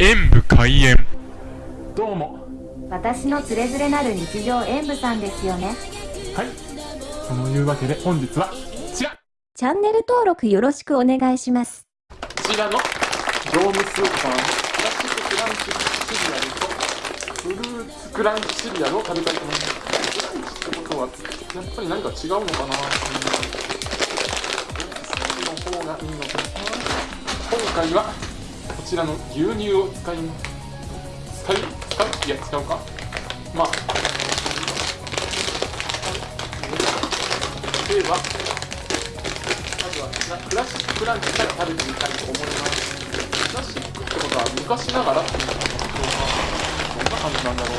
演武開演。どうも。私のつれづれなる日常演舞さんですよね。はい。そのいうわけで本日はこちら。チャンネル登録よろしくお願いします。こちらの業務スーパーのプラスチッククランチシリアルとフルーツクランチシリアルを食べたいと思います。クランチってことはやっぱり何か違うのかなの方がいいのかな。今回はこちらの牛乳を使います使い使ういや使うか？まあ。ではまずはクラシックランチから食べてみたいと思います。クラシックってことは昔ながらっていうのかどんな感じなんだろう。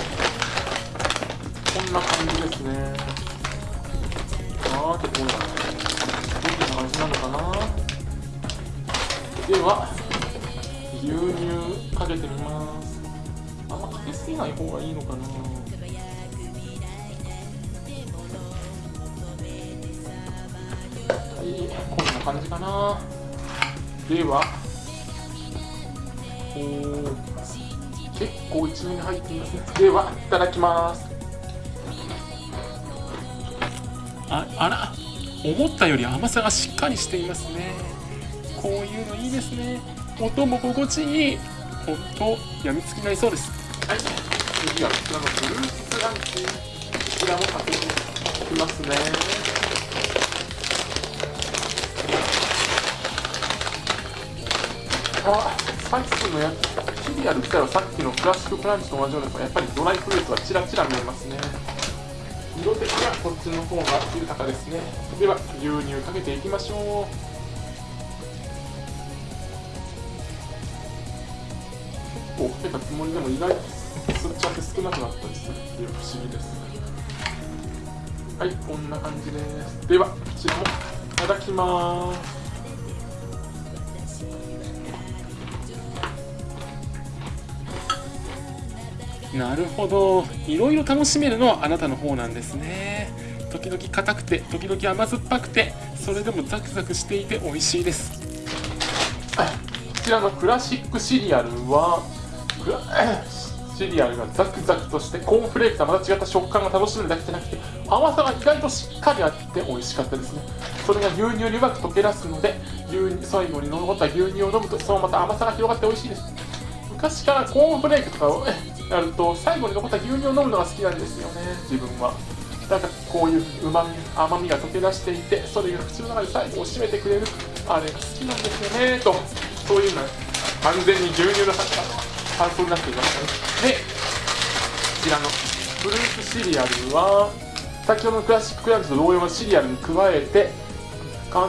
こんな感じですね。あー結構どんな感じなのかな。では牛乳かけてみます。あんまかけすぎない方がいいのかな。はいこんな感じかな。ではおー結構一面に入っていますね。ではいただきます。ああら思ったより甘さがしっかりしていますね。こういうのいいですね。音も心地いいほんとやみつきになりそうです。はい。次はこちらのフルーツランチ。こちらもかけていきますね。あさっきのやつシリアル自体はさっきのクラシッククランチと同じようですがやっぱりドライフルーツはチラチラ見えますね。色的にはこっちの方が豊かですね。では牛乳かけていきましょう。構かけたつもりでも意外と吸っちゃって少なくなったりするっていう不思議ですはいこんな感じですではこちらもいただきますなるほどいろいろ楽しめるのはあなたの方なんですね時々硬くて時々甘酸っぱくてそれでもザクザクしていて美味しいですこちらのクラシックシリアルは シリアルがザクザクとしてコーンフレークとはまた違った食感が楽しめるだけじゃなくて甘さが意外としっかりあって美味しかったですね。それが牛乳にうまく溶け出すので牛乳最後に残った牛乳を飲むとそのまた甘さが広がって美味しいです。昔からコーンフレークとかをやると 最後に残った牛乳を飲むのが好きなんですよね自分は。なんかこういううまみ甘みが溶け出していてそれが口の中で最後を締めてくれるあれが好きなんですよねと。そういうのは完全に牛乳の感想になっていましたねでこちらのフルーツシリアルは先ほどのクラシッククランチと同様のシリアルに加えて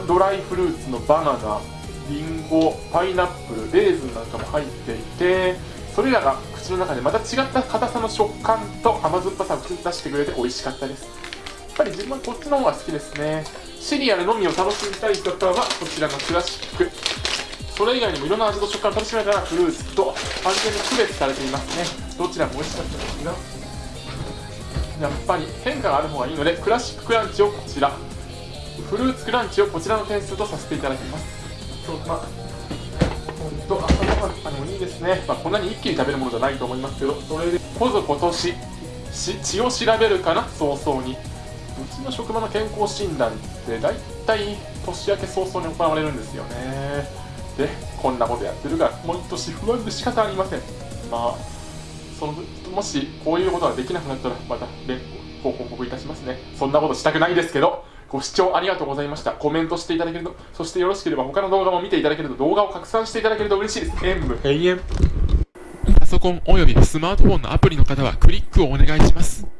ドライフルーツのバナナリンゴパイナップルレーズンなんかも入っていてそれらが口の中でまた違った硬さの食感と甘酸っぱさを口に出してくれて美味しかったです。やっぱり自分はこっちの方が好きですね。シリアルのみを楽しみたい方はこちらのクラシックそれ以外にもいろんな味と食感を楽しめたらフルーツと完全に区別されていますね。どちらも美味しかったですがやっぱり変化がある方がいいのでクラシッククランチをこちら。フルーツクランチをこちらの点数とさせていただきます。まあ、本当朝ごはんにもいいですね、まあ、こんなに一気に食べるものじゃないと思いますけどそれでこぞ今年血を調べるかな？早々に。うちの職場の健康診断って大体年明け早々に行われるんですよねでこんなことやってるから毎年不安で仕方ありませんまあそのもしこういうことができなくなったらまた連ご報告いたしますねそんなことしたくないですけどご視聴ありがとうございました。コメントしていただけると、そしてよろしければ他の動画も見ていただけると動画を拡散していただけると嬉しいです。演武永遠。パソコンおよびスマートフォンのアプリの方はクリックをお願いします。